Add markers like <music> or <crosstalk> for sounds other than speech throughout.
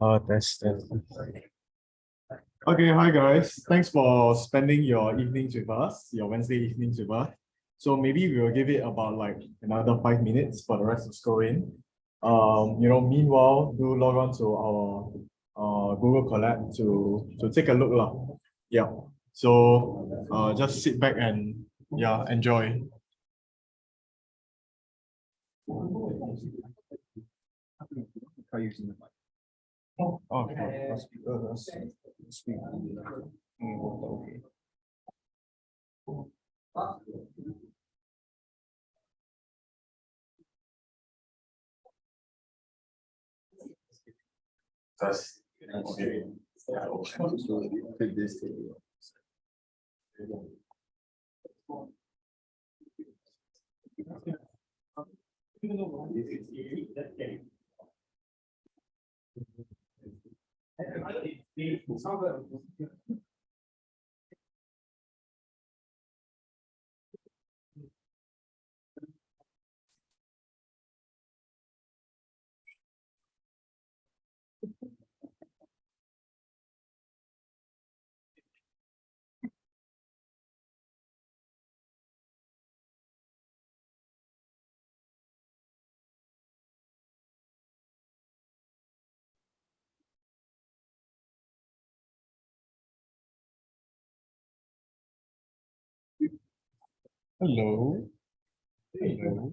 Uh, test, test. Okay, hi guys. Thanks for spending your evenings with us, your Wednesday evenings with us. So maybe we will give it about like another five minutes for the rest to scroll in. Um, you know, meanwhile, do log on to our uh Google Colab to to take a look lah. Yeah. So uh just sit back and yeah, enjoy. Okay. Okay. That's. Hello. Hello.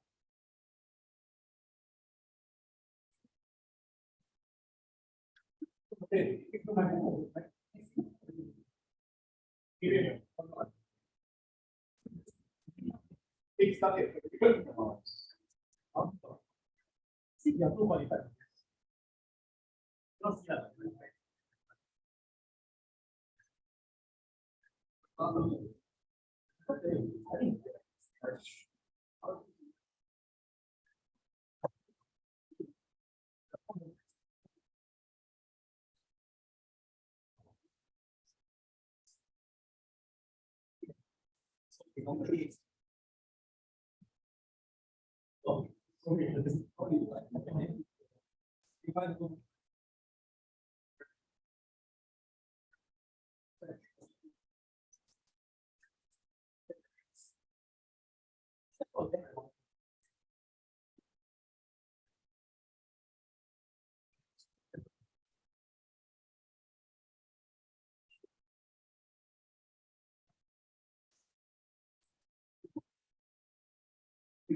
って、結局何も起きない。きれいに。できたて、いかにもあんた、次はどこにいたいのです。どうしたらいいのあの、あれ Oh, Okay.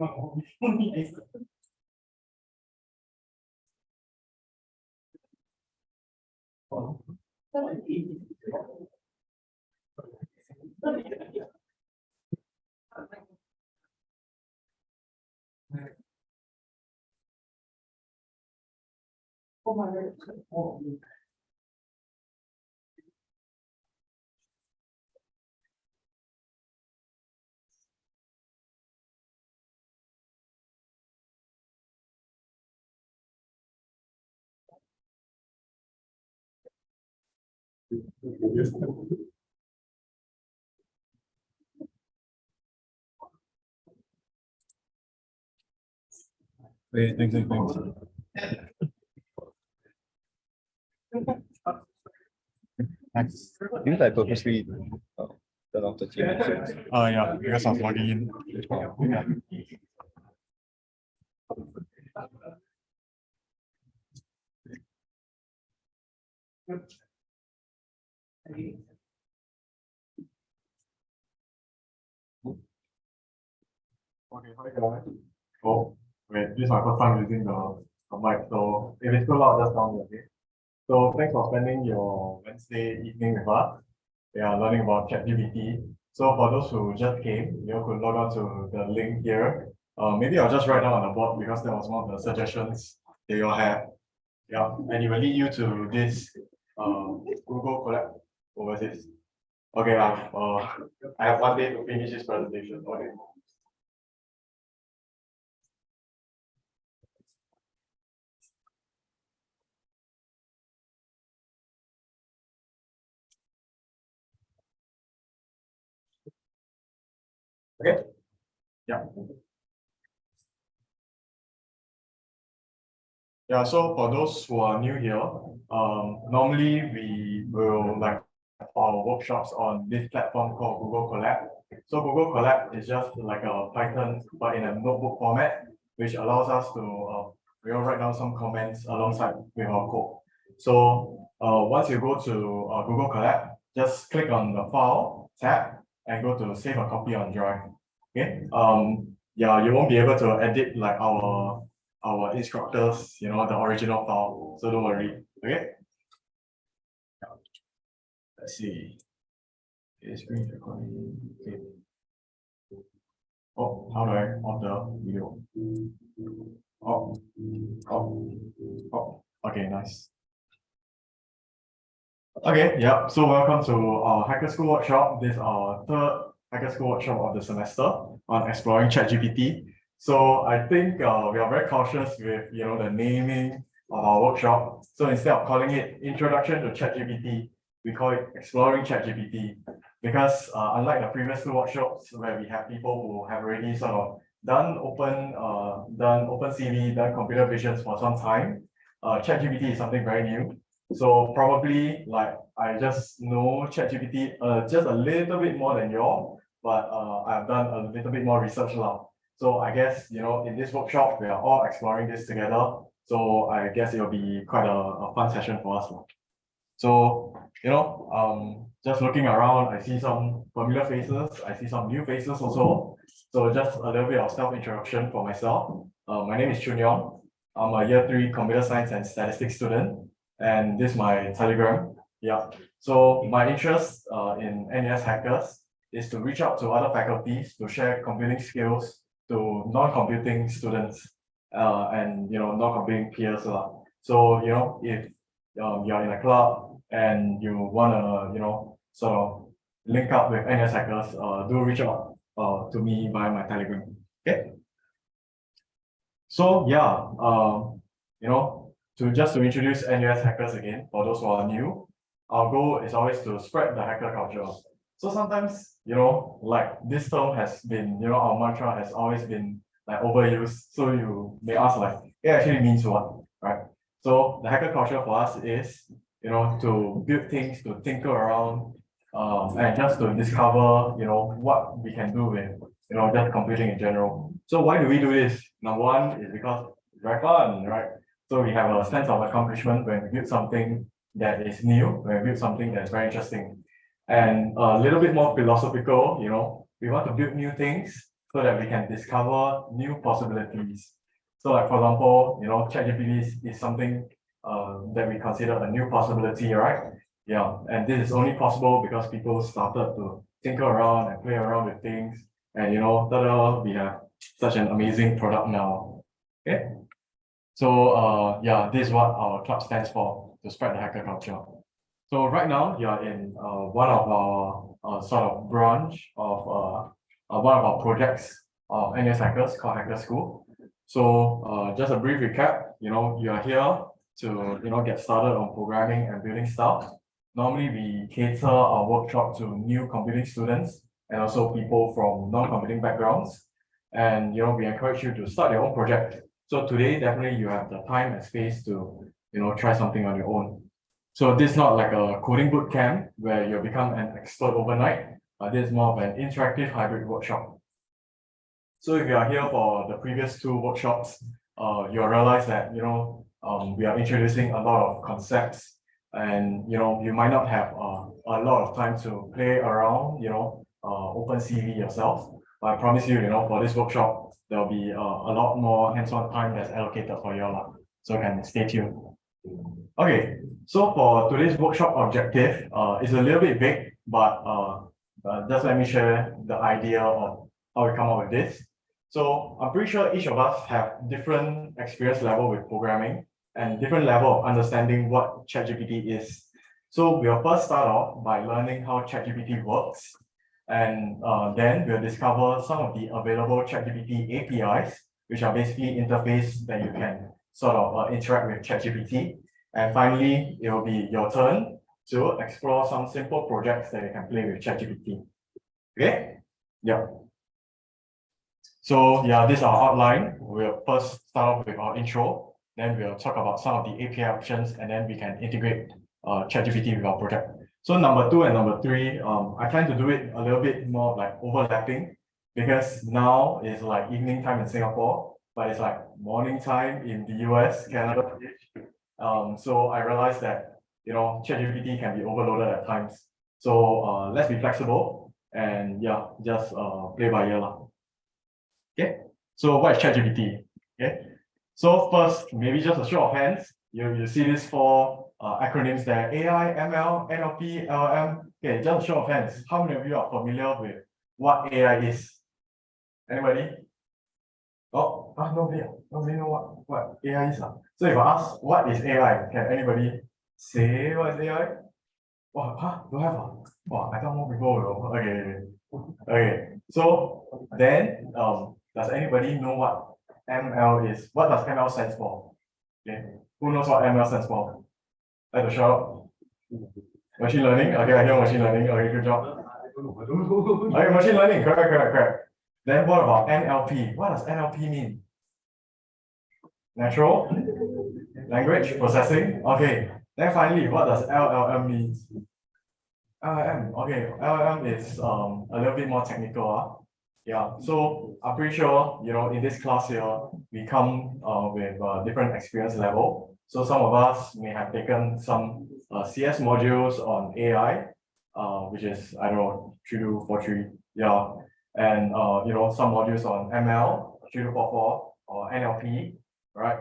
Oh my God. Wait, thanks, thanks, thanks. Didn't I purposely turn off the team? Uh, yeah, because I was logging in. Yeah. Okay, hi guys. Oh, wait, this is my first time using the, the mic, so if it's too loud, just tell me, okay? So thanks for spending your Wednesday evening with us. We are learning about ChatGPT. So for those who just came, you could log on to the link here. Uh, maybe I'll just write down on the board because that was one of the suggestions that you all have. Yeah, and it will lead you to this uh, Google Colab overseas. Okay, I've, uh, I have one day to finish this presentation. Okay. Okay. Yeah. Yeah, so for those who are new here, um, normally we will like our workshops on this platform called Google Colab. So Google Colab is just like a Python, but in a notebook format, which allows us to, uh, we will write down some comments alongside with our code. So, uh, once you go to, uh, Google Colab, just click on the file tab and go to save a copy on Drive. Okay, um, yeah, you won't be able to edit like our, our instructors, you know, the original file, so don't worry, okay? Let's see. Okay, screen recording, okay. Oh, how do I on the video? Oh, oh, oh, okay, nice. Okay, yeah, so welcome to our Hacker School workshop. This is our third Hacker School workshop of the semester on exploring ChatGPT. So I think uh, we are very cautious with you know the naming of our workshop. So instead of calling it Introduction to ChatGPT, we call it Exploring ChatGPT. Because uh, unlike the previous two workshops where we have people who have already sort of done open uh, done OpenCV, done computer visions for some time, uh, ChatGPT is something very new. So probably like I just know ChatGPT uh, just a little bit more than y'all, but uh, I've done a little bit more research now. So I guess, you know, in this workshop, we are all exploring this together. So I guess it'll be quite a, a fun session for us. So, you know, um, just looking around, I see some familiar faces. I see some new faces also. So just a little bit of self-introduction for myself. Uh, my name is Chun Yong. I'm a year three computer science and statistics student. And this is my telegram. Yeah. So my interest uh, in NUS hackers is to reach out to other faculties to share computing skills to non-computing students uh, and you know non-computing peers. lah. So you know if um, you're in a club and you wanna you know sort of link up with NUS hackers, uh, do reach out uh, to me via my telegram. Okay. So yeah, um, you know, to just to introduce NUS hackers again, for those who are new, our goal is always to spread the hacker culture. So sometimes, you know, like this term has been, you know, our mantra has always been like overused. So you may ask like, it actually means what, right? So the hacker culture for us is, you know, to build things, to tinker around, um, and just to discover, you know, what we can do with, you know, just computing in general. So why do we do this? Number one is because it's very fun, right? So we have a sense of accomplishment when we build something that is new, when we build something that's very interesting. And a little bit more philosophical, you know, we want to build new things so that we can discover new possibilities. So like, for example, you know, ChatGPT is, is something uh, that we consider a new possibility, right? Yeah, and this is only possible because people started to tinker around and play around with things. And you know, ta-da, we have such an amazing product now. Okay. So uh yeah, this is what our club stands for, to spread the hacker culture. So right now, you are in uh one of our uh sort of branch of uh uh, one of our projects of NUS Hackers called Hacker School. So uh just a brief recap, you know, you are here to, you know, get started on programming and building stuff. normally we cater our workshop to new computing students and also people from non-computing backgrounds. And you know, we encourage you to start your own project. So today, definitely you have the time and space to, you know, try something on your own. So this is not like a coding boot camp where you become an expert overnight, but this is more of an interactive hybrid workshop. So if you are here for the previous two workshops, uh, you'll realize that, you know, um, we are introducing a lot of concepts and, you know, you might not have uh, a lot of time to play around, you know, uh, OpenCV yourself. But I promise you, you know, for this workshop, there'll be uh, a lot more hands-on time that's allocated for you all. So you can stay tuned. Okay, so for today's workshop objective, uh, it's a little bit big, but uh, uh, just let me share the idea of how we come up with this. So I'm pretty sure each of us have different experience level with programming and different level of understanding what ChatGPT is. So we'll first start off by learning how ChatGPT works. And uh, then we'll discover some of the available ChatGPT APIs, which are basically interface that you can sort of uh, interact with ChatGPT. And finally, it will be your turn to explore some simple projects that you can play with ChatGPT. Okay? Yeah. So yeah, this is our outline. We'll first start off with our intro, then we'll talk about some of the API options, and then we can integrate uh, ChatGPT with our project. So number two and number three, um, I plan to do it a little bit more like overlapping because now is like evening time in Singapore, but it's like morning time in the US, Canada. Um, so I realized that, you know, ChatGPT can be overloaded at times. So uh, let's be flexible and yeah, just uh, play by ear. lah. Okay, so what is ChatGPT? Okay, so first, maybe just a show of hands. You, you see these four uh, acronyms there, AI, ML, NLP, LLM. Okay, just a show of hands. How many of you are familiar with what AI is? Anybody? Oh, ah, nobody, nobody know what, what AI is. ah. So if I ask, what is AI? Can anybody say what is AI? Wow, huh? Don't have ah? Wow, I thought more people will okay. Okay, so then, um, does anybody know what ML is? What does ML stands for? Okay, who knows what ML stands for? Like to show? Machine learning, okay, I hear machine learning, okay, good job. <laughs> Okay, machine learning, correct, correct, correct. Then what about NLP? What does NLP mean? Natural language processing, okay. Then finally, what does LLM means? LLM, okay, LLM is um a little bit more technical. Ah. Yeah, so I'm pretty sure, you know, in this class here, we come uh with a different experience level. So some of us may have taken some uh CS modules on AI, uh, which is, I don't know, three two four three, yeah. And uh, you know, some modules on ML, three two four four, or NLP, right?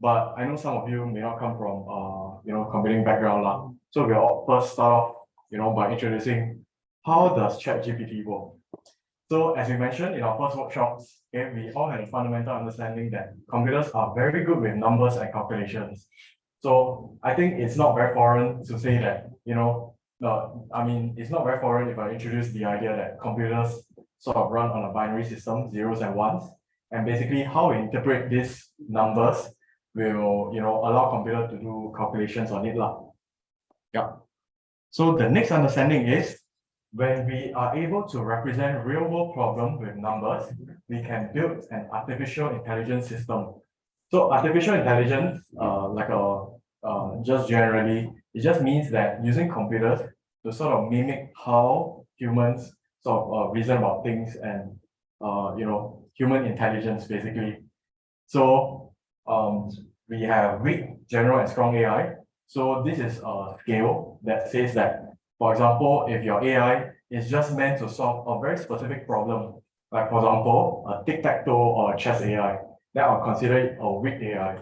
But I know some of you may not come from uh, you know, computing background lah. So we'll first start off, you know, by introducing how does ChatGPT work? So as we mentioned in our first workshops, okay, we all had a fundamental understanding that computers are very good with numbers and calculations. So I think it's not very foreign to say that, you know, uh, I mean, it's not very foreign if I introduce the idea that computers sort of run on a binary system, zeros and ones. And basically how we interpret these numbers will, you know, allow computer to do calculations on it lah. Yeah. So the next understanding is when we are able to represent real world problems with numbers, we can build an artificial intelligence system. So artificial intelligence, uh, like a, uh, just generally, it just means that using computers to sort of mimic how humans sort of uh, reason about things and, uh, you know, human intelligence basically. So, um, we have weak, general and strong AI. So this is a scale that says that for example, if your AI is just meant to solve a very specific problem, like for example, a tic-tac-toe or chess AI, that are considered a weak AI.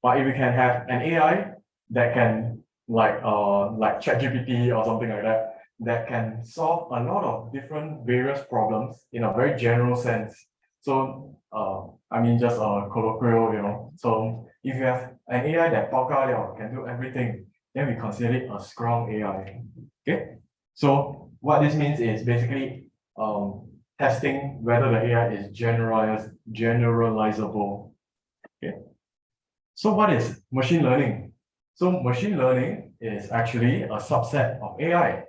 But if you can have an AI that can like uh like ChatGPT or something like that, that can solve a lot of different various problems in a very general sense. So uh, I mean just a colloquial, you know. So if you have an AI that can do everything, then we consider it a strong AI. Okay, so what this means is basically um testing whether the AI is generalize generalizable. Okay. So what is machine learning? So machine learning is actually a subset of AI.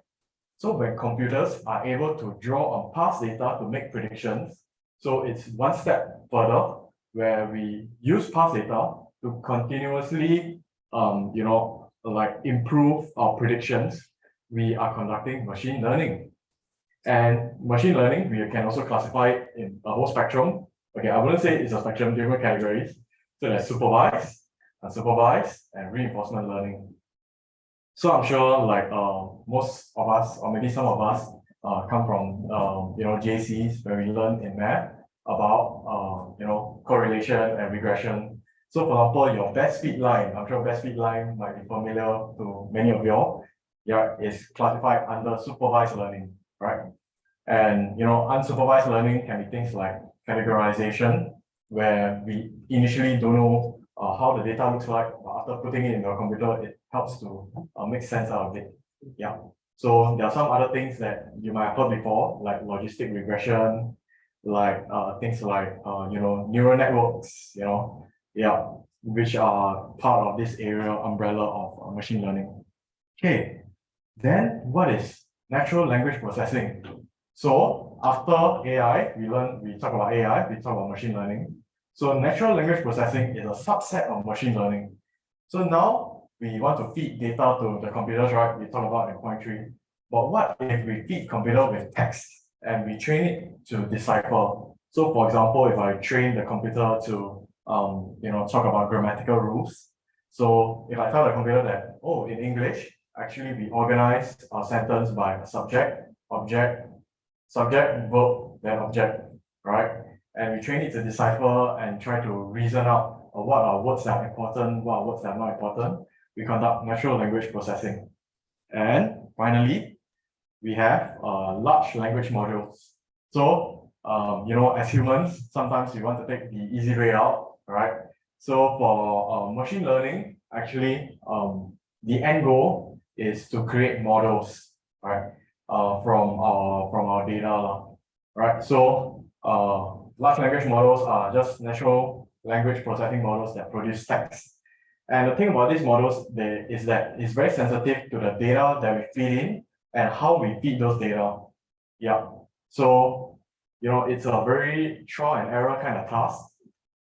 So when computers are able to draw on past data to make predictions, so it's one step further where we use past data to continuously, um, you know, like improve our predictions. We are conducting machine learning. And machine learning, we can also classify in a whole spectrum. Okay, I wouldn't say it's a spectrum, different categories. So there's supervised, unsupervised, and reinforcement learning. So I'm sure like uh, most of us, or maybe some of us, uh, come from um, you know JCs where we learn in math about uh, you know correlation and regression. So for example, your best fit line, I'm sure best fit line might be familiar to many of y'all. Yeah, is classified under supervised learning, right? And you know, unsupervised learning can be things like categorization, where we initially don't know uh, how the data looks like, but after putting it in your computer, it helps to uh, make sense out of it. Yeah. So there are some other things that you might have heard before, like logistic regression, like uh, things like uh, you know neural networks, you know, yeah, which are part of this area umbrella of uh, machine learning. Okay, then what is natural language processing? So after AI, we learn we talk about AI, we talk about machine learning. So natural language processing is a subset of machine learning. So now we want to feed data to the computers, right? We talk about in point three. But what if we feed computer with text and we train it to decipher? So for example, if I train the computer to um, you know, talk about grammatical rules. So if I tell the computer that, oh, in English, actually we organize our sentence by a subject, object, subject, verb, then object, right? And we train it to decipher and try to reason out uh, what are words that are important, what are words that are not important. We conduct natural language processing. And finally, we have uh, large language models. So, um, you know, as humans, sometimes we want to take the easy way out, right? So for uh, machine learning, actually, um, the end goal is to create models, right? Uh, from our from our data, right? So, uh, large language models are just natural language processing models that produce text. And the thing about these models they, is that it's very sensitive to the data that we feed in and how we feed those data. Yeah. So, you know, it's a very trial and error kind of task.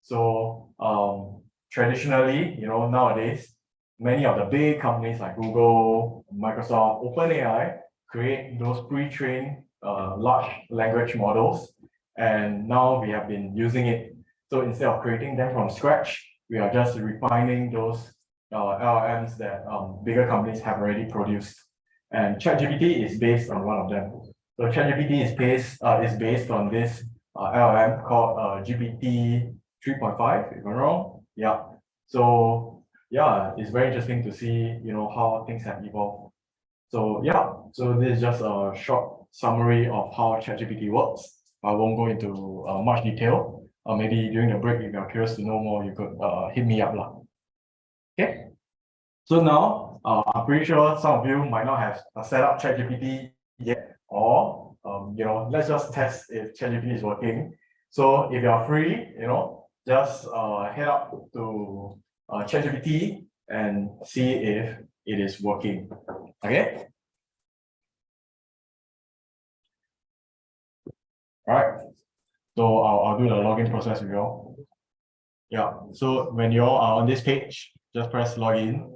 So um, traditionally, you know, nowadays, many of the big companies like Google, Microsoft, OpenAI create those pre-trained uh, large language models. And now we have been using it. So instead of creating them from scratch, we are just refining those uh, LLMs that um, bigger companies have already produced. And ChatGPT is based on one of them. So ChatGPT is based uh, is based on this uh, LLM called uh, GPT 3.5, if I'm wrong. Yeah. So yeah, it's very interesting to see you know how things have evolved. So yeah, so this is just a short summary of how ChatGPT works. I won't go into uh, much detail. Uh, maybe during the break, if you're curious to know more, you could uh, hit me up. Lah. Okay. So now, uh, I'm pretty sure some of you might not have uh, set up ChatGPT yet, or um, you know, let's just test if ChatGPT is working. So if you're free, you know, just uh, head up to uh, ChatGPT and see if it is working. Okay. All right. So I'll, I'll do the login process with you all. Yeah. So when you all are on this page, just press login.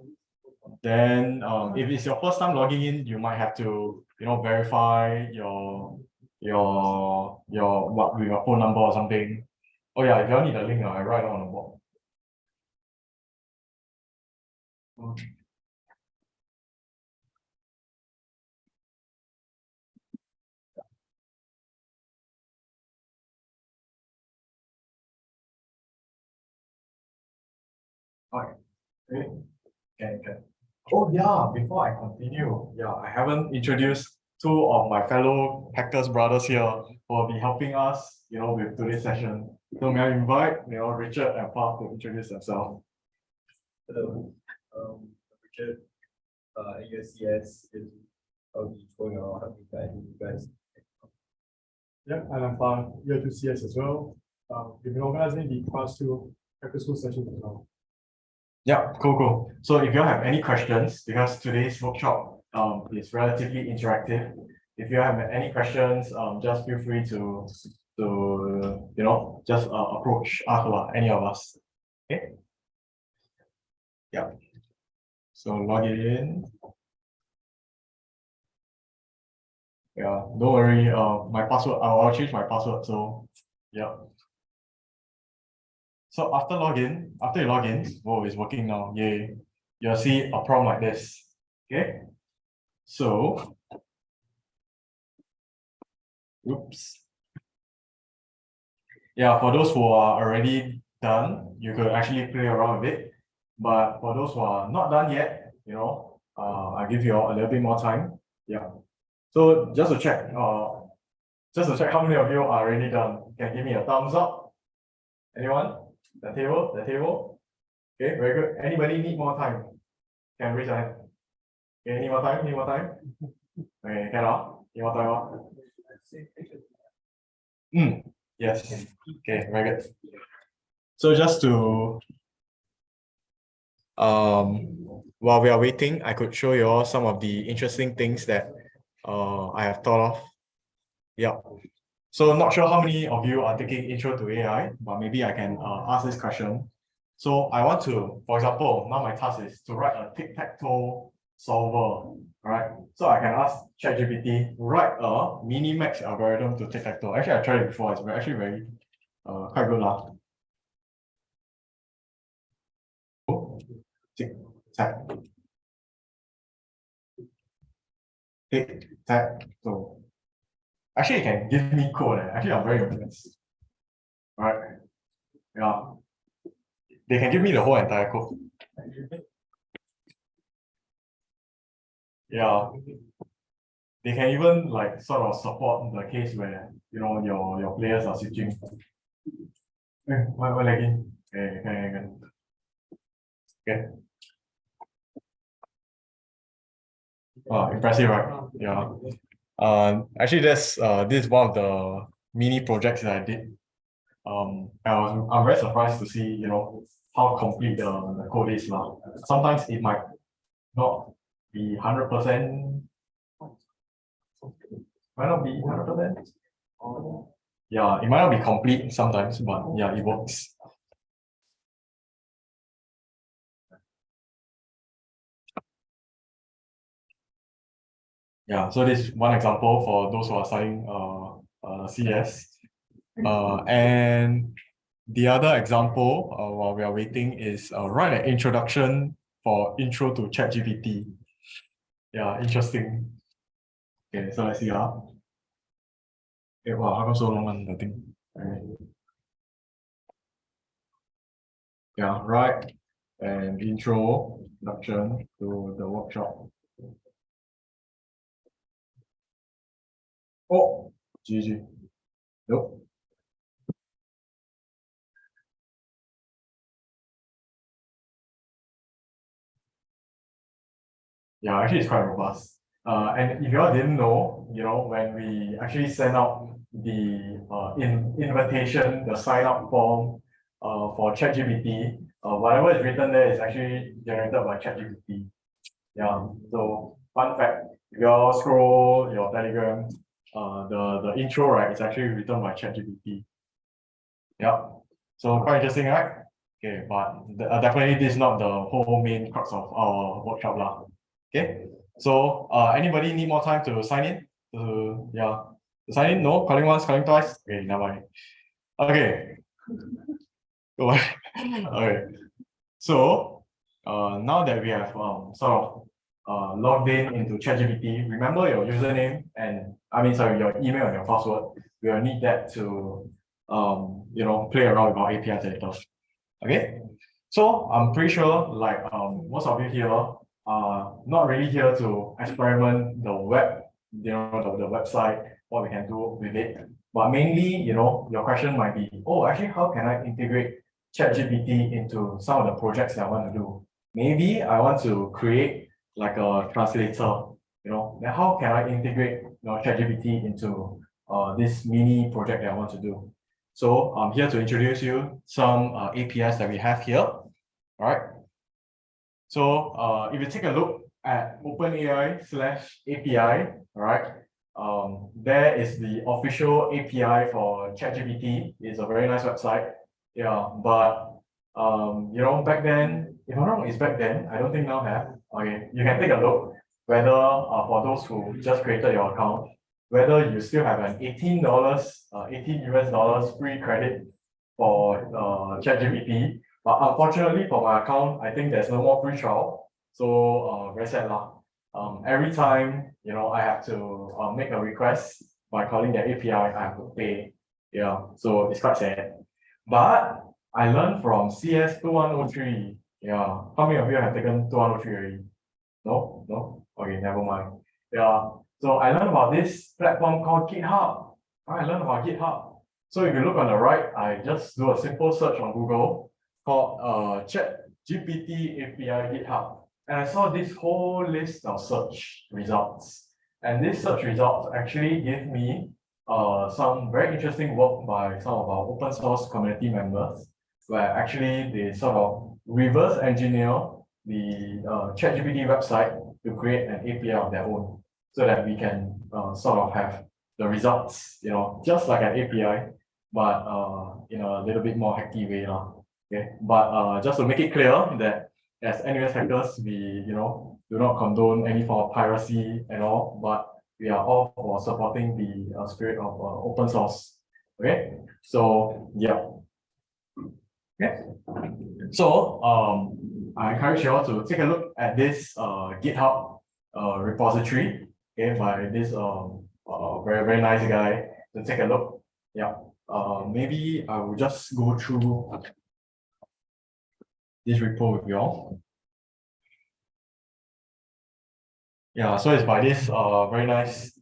Then um, if it's your first time logging in, you might have to, you know, verify your your your what with your phone number or something. Oh yeah, if you all need a link, I write it on the board. Okay. Okay. Can. Oh yeah, before I continue, yeah, I haven't introduced two of my fellow hackers brothers here who will be helping us, you know, with today's session. So may I invite, you know, Richard and Paul to introduce themselves. Hello, um, Richard, uh, ASCS is, I'll be for your helping guide you guys. Yeah, and I'm fine, year two CS as well. Um, we've been organizing the class two hacker school sessions as well. Yeah, cool, cool. So if you have any questions, because today's workshop um is relatively interactive. If you have any questions, um just feel free to to you know just uh, approach us any of us. Okay. Yeah. So log in. Yeah, don't worry, uh my password, I'll I'll change my password, so yeah. So after login, after you log in, oh, it's working now, yay. You'll see a prompt like this, okay? So. Oops. Yeah, for those who are already done, you could actually play around with it. But for those who are not done yet, you know, uh, I'll give you all a little bit more time, yeah. So just to check, uh, just to check how many of you are already done, You can give me a thumbs up? Anyone? The table, the table? Okay, very good. Anybody need more time? Can raise your hand. Okay, need more time, need more time? Okay, cannot, need more time, ah? Hmm, yes, okay, very good. So just to um, while we are waiting, I could show you all some of the interesting things that uh, I have thought of. Yeah. So not sure how many of you are taking intro to AI, but maybe I can uh, ask this question. So I want to, for example, now my task is to write a tic-tac-toe solver, right? So I can ask ChatGPT, write a mini-max algorithm to tic-tac-toe. Actually, I tried it before. It's actually very, uh, quite good lah. Tic-tac. Tic-tac-toe. Actually, you can give me code. eh. Actually, I'm very impressed. Right? Yeah. They can give me the whole entire code. Yeah. They can even like sort of support the case where, you know, your, your players are switching. Eh, why, why lagging? Okay, okay, okay. Okay. Oh, impressive, right? Yeah. Uh, actually, that's uh, this is one of the mini projects that I did. Um, I was I'm very surprised to see you know how complete the, the code is now. Sometimes it might not be hundred percent. Might not be hundred percent. Yeah, it might not be complete sometimes, but yeah, it works. Yeah, so this is one example for those who are studying uh, uh CS. Uh, and the other example, uh, while we are waiting is uh, write an introduction for intro to ChatGPT. Yeah, interesting. Okay, so let's see how. Okay, wow, how come so long on the thing? Yeah, right. And intro, introduction to the workshop. Oh, GG. Nope. Yeah, actually it's quite robust. Uh, and if you all didn't know, you know, when we actually send out the uh in invitation, the sign up form uh for ChatGPT, uh whatever is written there is actually generated by ChatGPT. Yeah, so fun fact, if you all scroll your Telegram, uh the the intro, right, it's actually written by ChatGPT. Yeah, so quite interesting, right? Okay, but the- uh, definitely this is not the whole main crux of our workshop lah. Okay, so uh anybody need more time to sign in? To yeah, to sign in? No, calling once, calling twice? Okay, never mind. Okay. <laughs> Go on. <laughs> Okay, so uh now that we have um sort of uh logged in into ChatGPT, remember your username and I mean sorry, your email and your password. We will need that to um you know play around with our APIs later. Okay, so I'm pretty sure like um most of you here are not really here to experiment the web, you know, the, the website, what we can do with it. But mainly, you know, your question might be, oh, actually, how can I integrate ChatGPT into some of the projects that I want to do? Maybe I want to create like a translator, you know, then how can I integrate you know, ChatGPT into uh, this mini project that I want to do? So I'm here to introduce you some uh, APIs that we have here. All right. So uh, if you take a look at OpenAI slash API, all right, um, there is the official API for ChatGPT. It's a very nice website. Yeah, but um, you know, back then, if I'm not wrong, it's back then. I don't think now have. Okay, you can take a look whether uh, for those who just created your account, whether you still have an eighteen dollars, uh, eighteen US dollars free credit for uh ChatGPT. But unfortunately for my account, I think there's no more free trial. So uh, very sad lah. Um, every time you know I have to uh, make a request by calling their API, I have to pay. Yeah, so it's quite sad. But I learned from CS2103 yeah, how many of you have taken two one oh three already? No, no? Okay, never mind. Yeah, so I learned about this platform called GitHub. I learned about GitHub. So if you look on the right, I just do a simple search on Google called uh Chat GPT API GitHub. And I saw this whole list of search results. And this search results actually give me uh some very interesting work by some of our open source community members, where actually they sort of reverse engineer the uh ChatGPT website to create an API of their own so that we can uh, sort of have the results, you know, just like an API, but uh, in a little bit more hacky way. lah. Okay, but uh, just to make it clear that as NUS hackers, we, you know, do not condone any form of piracy at all, but we are all for supporting the uh, spirit of uh, open source. Okay, so yeah. Okay, so um, I encourage you all to take a look at this uh, GitHub uh, repository, okay, by this um uh, very very nice guy. To take a look, yeah. Uh, maybe I will just go through this repo with you all. Yeah, so it's by this uh very nice,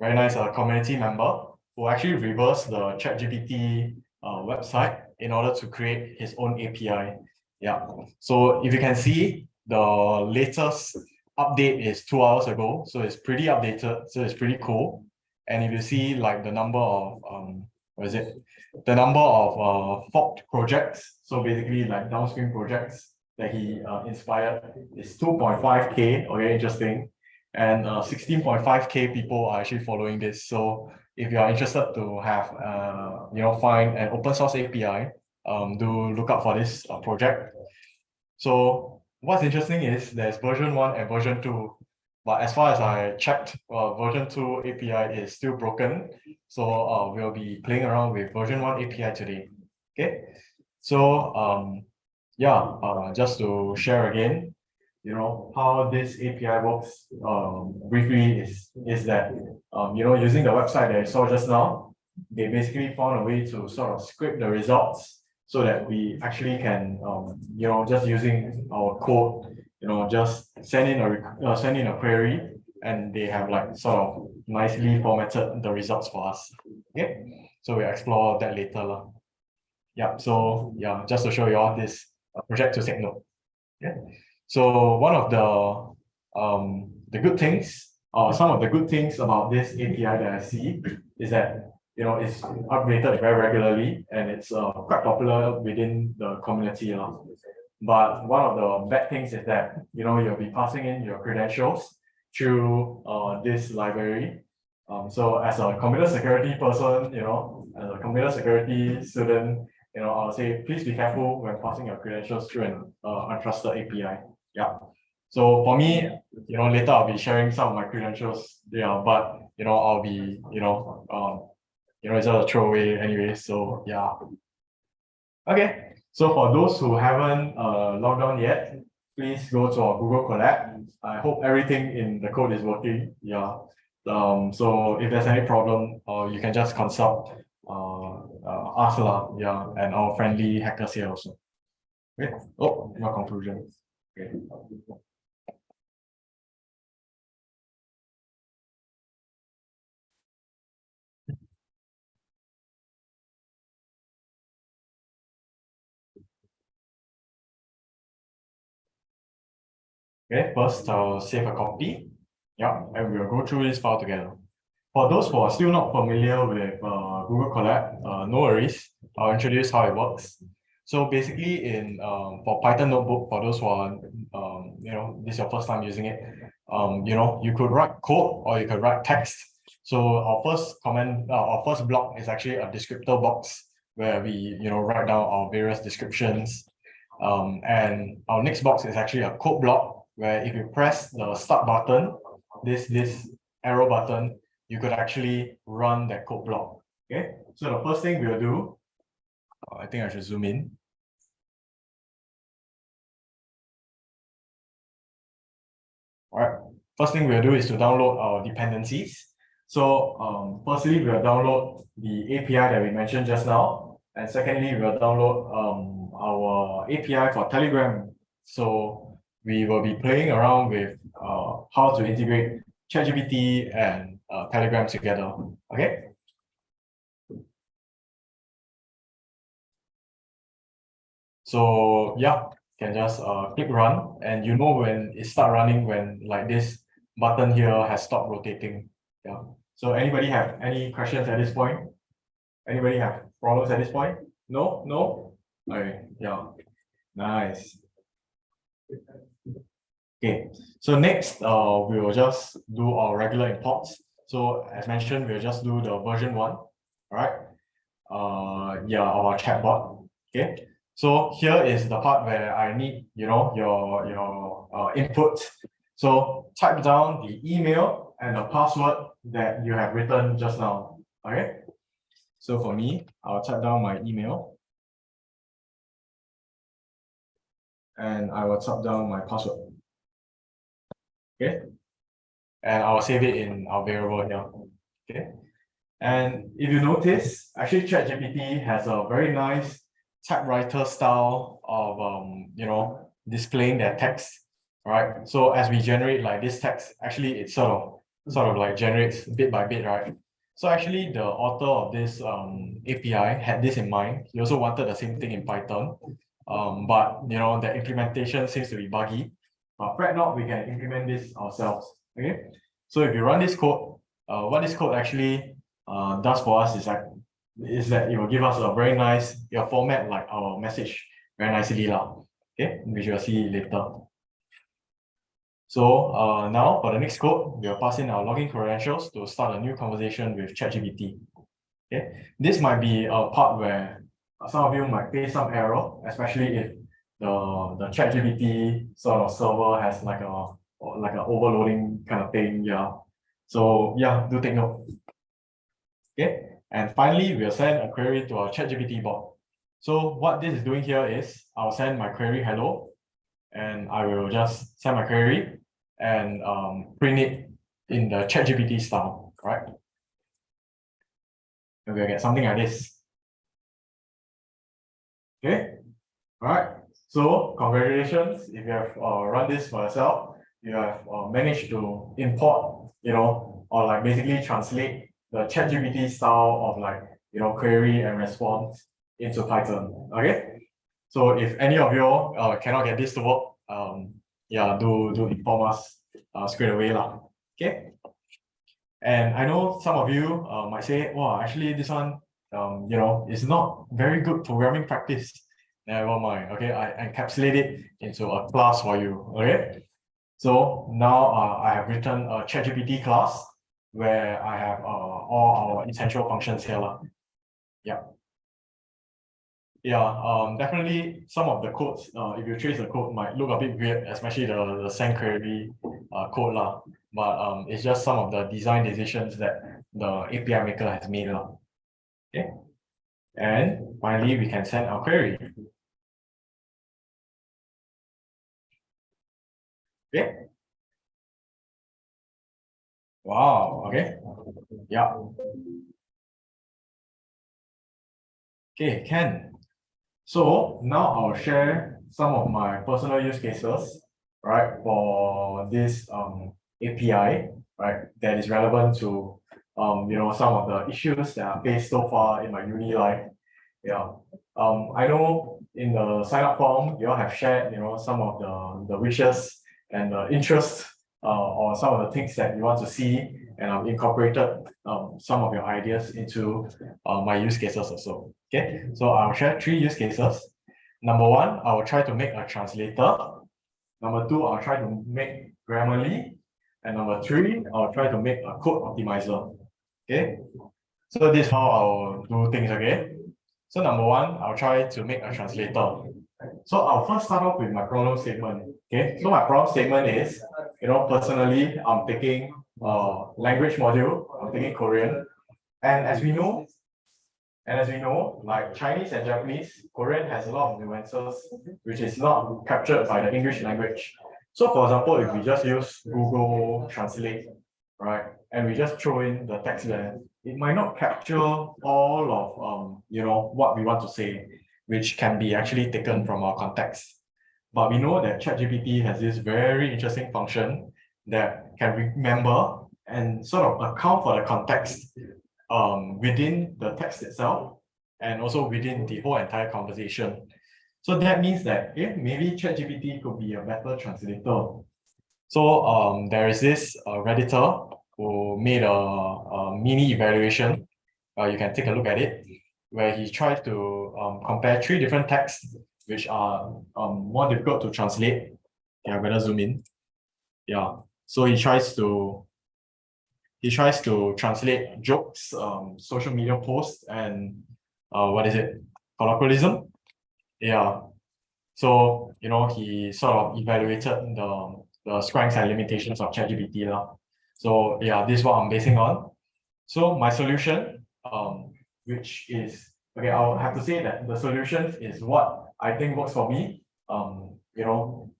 very nice uh community member who actually reversed the ChatGPT uh website in order to create his own API. Yeah, so if you can see, the latest update is two hours ago, so it's pretty updated, so it's pretty cool. And if you see like the number of um, what is it? The number of uh forked projects, so basically like downstream projects that he uh inspired is two point five K, okay, interesting. And uh sixteen point five K people are actually following this, so if you are interested to have uh, you know, find an open source API, um, do look out for this uh, project. So what's interesting is there's version one and version two. But as far as I checked, uh, version two API is still broken. So uh, we'll be playing around with version one API today. Okay. So um, yeah, uh, just to share again, you know, how this API works um, briefly is, is that, um, you know, using the website that I saw just now, they basically found a way to sort of scrape the results so that we actually can, um, you know, just using our code, you know, just send in a uh, send in a query, and they have like sort of nicely formatted the results for us. Okay, so we explore that later, lah. Yeah, so yeah, just to show you all this uh, project to take note. Yeah, so one of the um the good things, or some of the good things about this API that I see is that you know, it's updated very regularly and it's uh, quite popular within the community. lah. But one of the bad things is that, you know, you'll be passing in your credentials through uh, this library. Um, so as a computer security person, you know, as a computer security student, you know, I'll say, please be careful when passing your credentials through an uh, untrusted API. Yeah. So for me, you know, later I'll be sharing some of my credentials. Yeah, but you know, I'll be, you know, um, you know, it's just a throwaway anyway, so yeah. Okay, so for those who haven't uh logged on yet, please go to our Google Colab. I hope everything in the code is working, yeah. Um, so if there's any problem, uh, you can just consult uh, uh us lah, yeah, and our friendly hackers here also. Okay, oh, no conclusion. Okay. First I'll save a copy. Yeah, and we'll go through this file together. For those who are still not familiar with uh, Google Colab, uh, no worries. I'll introduce how it works. So basically in um for Python notebook, for those who are um, you know, this is your first time using it, um, you know, you could write code or you could write text. So our first comment, uh, our first block is actually a descriptor box where we, you know, write down our various descriptions. Um, and our next box is actually a code block where if you press the start button, this, this arrow button, you could actually run that code block. Okay, so the first thing we'll do, uh, I think I should zoom in. All right, first thing we'll do is to download our dependencies. So um, firstly, we'll download the API that we mentioned just now. And secondly, we'll download um, our API for Telegram. So we will be playing around with uh, how to integrate ChatGPT and uh, Telegram together. Okay. So yeah, you can just uh, click run and you know when it start running when like this button here has stopped rotating. Yeah. So anybody have any questions at this point? Anybody have problems at this point? No, no? Okay, yeah. Nice. Okay, so next, uh, we will just do our regular imports. So as mentioned, we'll just do the version one, all right? Uh, yeah, our chatbot, okay? So here is the part where I need, you know, your, your uh, input. So type down the email and the password that you have written just now, okay? So for me, I'll type down my email. And I will type down my password. Okay. And I will save it in our variable here. Okay. And if you notice, actually ChatGPT has a very nice typewriter style of um, you know, displaying their text. Right. So as we generate like this text, actually it sort of sort of like generates bit by bit, right? So actually the author of this um, API had this in mind. He also wanted the same thing in Python. Um, but you know, the implementation seems to be buggy. But fret not, we can implement this ourselves. Okay. So if you run this code, uh, what this code actually uh, does for us is that is that it will give us a very nice your format like our message very nicely lah. Okay, which you'll see later. So uh, now for the next code, we'll pass in our login credentials to start a new conversation with ChatGPT. Okay, this might be a part where some of you might face some error, especially if the the ChatGPT sort of server has like a like an overloading kind of thing. Yeah. So yeah, do take note. Okay. And finally, we'll send a query to our ChatGPT bot. So what this is doing here is I'll send my query hello, and I will just send my query and um, print it in the ChatGPT style, right? And we'll get something like this. Okay, all right. So congratulations if you have uh, run this for yourself. You have uh, managed to import, you know, or like basically translate the ChatGPT style of like, you know, query and response into Python. Okay. So if any of you uh, cannot get this to work, um, yeah, do do inform us uh, straight away lah. Okay. And I know some of you uh, might say, "Wow, actually, this one, um, you know, is not very good programming practice." Never mind. Okay, I encapsulate it into a class for you. Okay. So now uh, I have written a ChatGPT class where I have uh, all our essential functions here. Yeah. Yeah, um, definitely some of the codes, uh, if you trace the code might look a bit weird, especially the, the send query uh, code lah. But um, it's just some of the design decisions that the API maker has made lah. Okay. And finally, we can send our query. Okay. Wow, okay. Yeah. Okay, Ken. So now I'll share some of my personal use cases, right, for this um API, right, that is relevant to um, you know, some of the issues that I faced so far in my uni life. Yeah. Um, I know in the sign up form, you all have shared, you know, some of the, the wishes and the interests uh, or some of the things that you want to see and I've incorporated um, some of your ideas into uh, my use cases also. Okay, so I'll share three use cases. number one, I will try to make a translator. Number two, I'll try to make Grammarly. And number three, I'll try to make a code optimizer. Okay, so this is how I'll do things, okay? So number one, I'll try to make a translator. So I'll first start off with my problem statement. Okay, so my problem statement is, you know, personally, I'm taking uh language module, I'm taking Korean. And as we know, and as we know, like Chinese and Japanese, Korean has a lot of nuances, which is not captured by the English language. So for example, if we just use Google Translate, right, and we just throw in the text there, it might not capture all of, um, you know, what we want to say, which can be actually taken from our context. But we know that ChatGPT has this very interesting function that can remember and sort of account for the context um, within the text itself and also within the whole entire conversation. So that means that eh, maybe ChatGPT could be a better translator. So um, there is this uh, Redditor who made a, a mini evaluation. Uh, you can take a look at it, where he tried to um, compare three different texts which are um, more difficult to translate. Yeah, better zoom in. Yeah, so he tries to he tries to translate jokes, um, social media posts, and uh, what is it? Colloquialism. Yeah. So you know he sort of evaluated the the strengths and limitations of ChatGPT now. So yeah, this is what I'm basing on. So my solution, um, which is okay, I'll have to say that the solution is what I think works for me. Um, you know,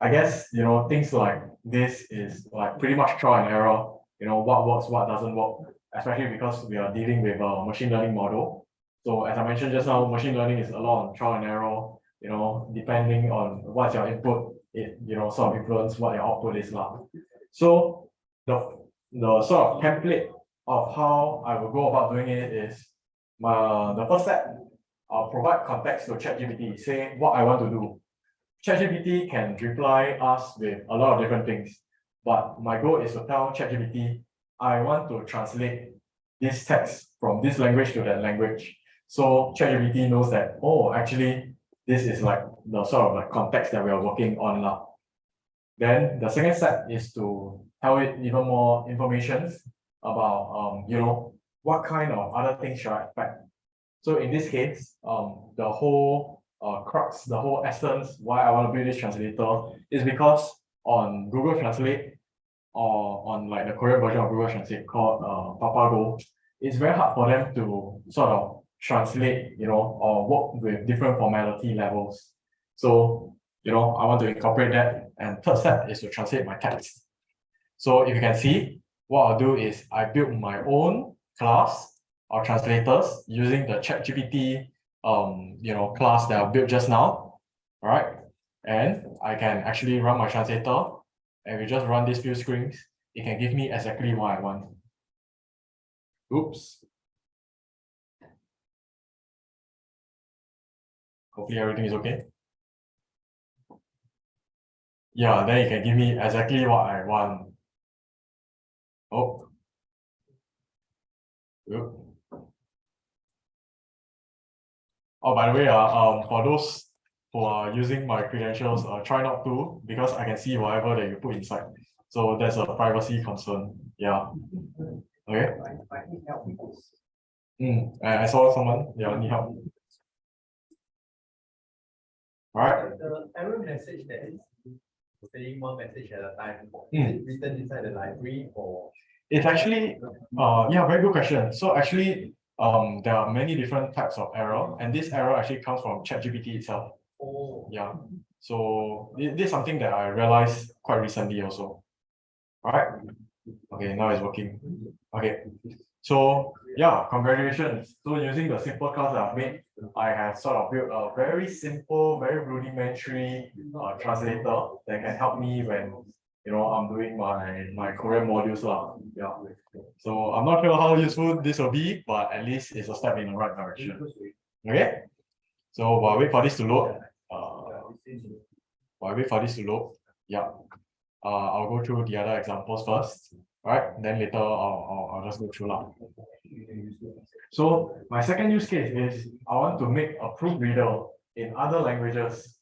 I guess you know things like this is like pretty much trial and error. You know what works, what doesn't work, especially because we are dealing with a machine learning model. So as I mentioned just now, machine learning is a lot of trial and error. You know, depending on what's your input, it you know sort of influence what your output is like. So the the sort of template of how I will go about doing it is my the first step I'll provide context to ChatGPT, say what I want to do. ChatGPT can reply us with a lot of different things, but my goal is to tell ChatGPT, I want to translate this text from this language to that language. So ChatGPT knows that, oh, actually, this is like the sort of like context that we are working on now. Then the second step is to tell it even more information about, um, you know, what kind of other things should I expect. So in this case, um, the whole uh, crux, the whole essence, why I want to build this translator is because on Google Translate or on like the Korean version of Google Translate called uh, Papago, it's very hard for them to sort of translate, you know, or work with different formality levels. So, you know, I want to incorporate that. And third step is to translate my text. So if you can see, what I'll do is I build my own class or translators using the ChatGPT um, you know, class that I built just now, right? And I can actually run my translator and we just run these few screens. It can give me exactly what I want. Oops. Hopefully everything is okay. Yeah, then it can give me exactly what I want. Oh. Oop. Oh, by the way, uh, um, for those who are using my credentials, uh, try not to because I can see whatever that you put inside. So there's a privacy concern. Yeah. Okay. Mm, I, I saw someone. Yeah, need help. All right. The error message that is saying one message at a time, is Mm. it written inside the library or? It's actually, uh, yeah, very good question. So actually, um, there are many different types of error, and this error actually comes from ChatGPT itself. Oh, Yeah. So this is something that I realized quite recently also. Alright. Okay, now it's working. Okay. So yeah, congratulations. So using the simple class that I've made, I have sort of built a very simple, very rudimentary uh, translator that can help me when you know I'm doing my my Korean modules lah. Yeah. So I'm not sure how useful this will be, but at least it's a step in the right direction. Okay. So while I wait for this to load, uh, while I wait for this to load, yeah. Uh, I'll go through the other examples first, right? Then later I'll, I'll, I'll just go through now. So my second use case is I want to make a proofreader in other languages.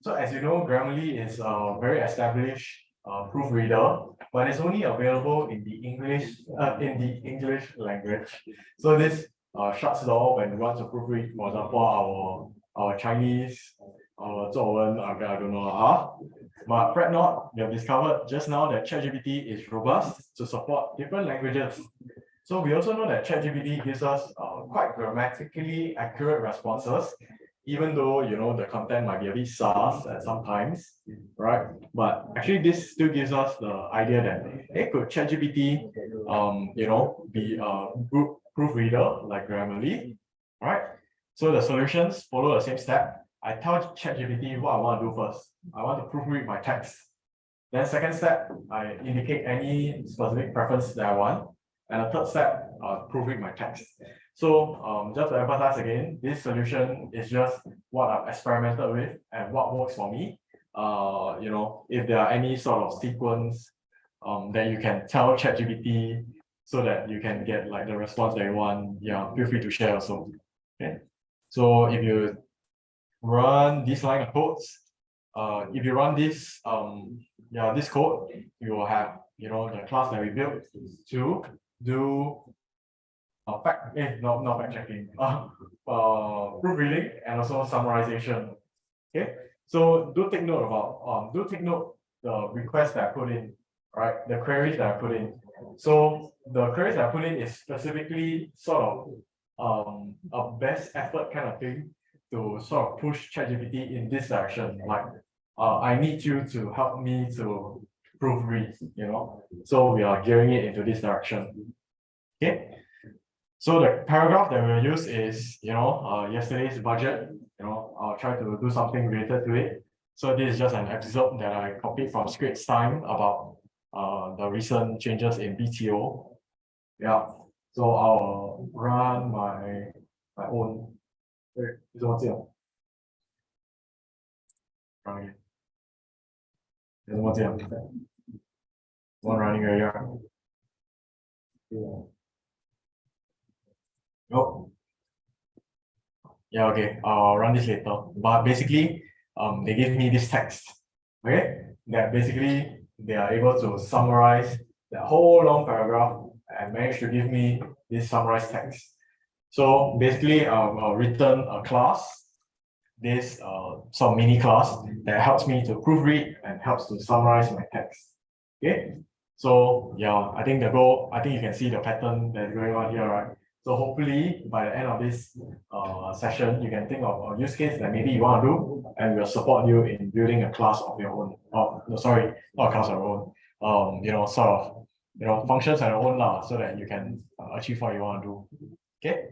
So as you know, Grammarly is a very established uh, proofreader, but it's only available in the English, uh, in the English language. So this uh, shuts the door when we want to proofread, for example, our our Chinese, our 作文, I don't know, ah. But fret not, we have discovered just now that ChatGPT is robust to support different languages. So we also know that ChatGPT gives us uh, quite grammatically accurate responses, even though you know the content might be a bit sparse at sometimes, right? But actually, this still gives us the idea that hey, could ChatGPT, um, you know, be a good proofreader like Grammarly, right? So the solutions follow the same step. I tell ChatGPT what I want to do first. I want to proofread my text. Then second step, I indicate any specific preference that I want. And the third step, uh, proofread my text. So um, just to emphasize again, this solution is just what I've experimented with and what works for me. Uh, you know, if there are any sort of sequence um, that you can tell ChatGPT so that you can get like the response that you want, yeah, feel free to share also. Okay. So if you run this line of codes, uh, if you run this, um, yeah, this code, you will have, you know, the class that we built to do uh, fact, eh, no, not fact checking, <laughs> uh, uh, proofreading and also summarization. Okay, so do take note about, um, do take note the requests that I put in, right? The queries that I put in. So the queries that I put in is specifically sort of um a best effort kind of thing to sort of push ChatGPT in this direction. Like, uh, I need you to help me to proofread, you know. So we are gearing it into this direction. Okay. So the paragraph that we'll use is, you know, uh, yesterday's budget. You know, I'll try to do something related to it. So this is just an excerpt that I copied from Straits Time about uh, the recent changes in BTO. Yeah. So I'll run my my own. Wait, is what's? Run what's? One running area. here. Yeah. Nope. Yeah, okay, I'll run this later, but basically, um, they give me this text, okay? That basically, they are able to summarize that whole long paragraph and managed to give me this summarized text. So basically, um, I've written a class, this uh, some mini class that helps me to proofread and helps to summarize my text. Okay, so yeah, I think the goal, I think you can see the pattern that's going on here, right? So hopefully by the end of this uh, session, you can think of a use case that maybe you want to do, and we'll support you in building a class of your own. Oh, no, sorry, not a class of your own. Um, you know, sort of, you know, functions on your own lah, so that you can uh, achieve what you want to do. Okay.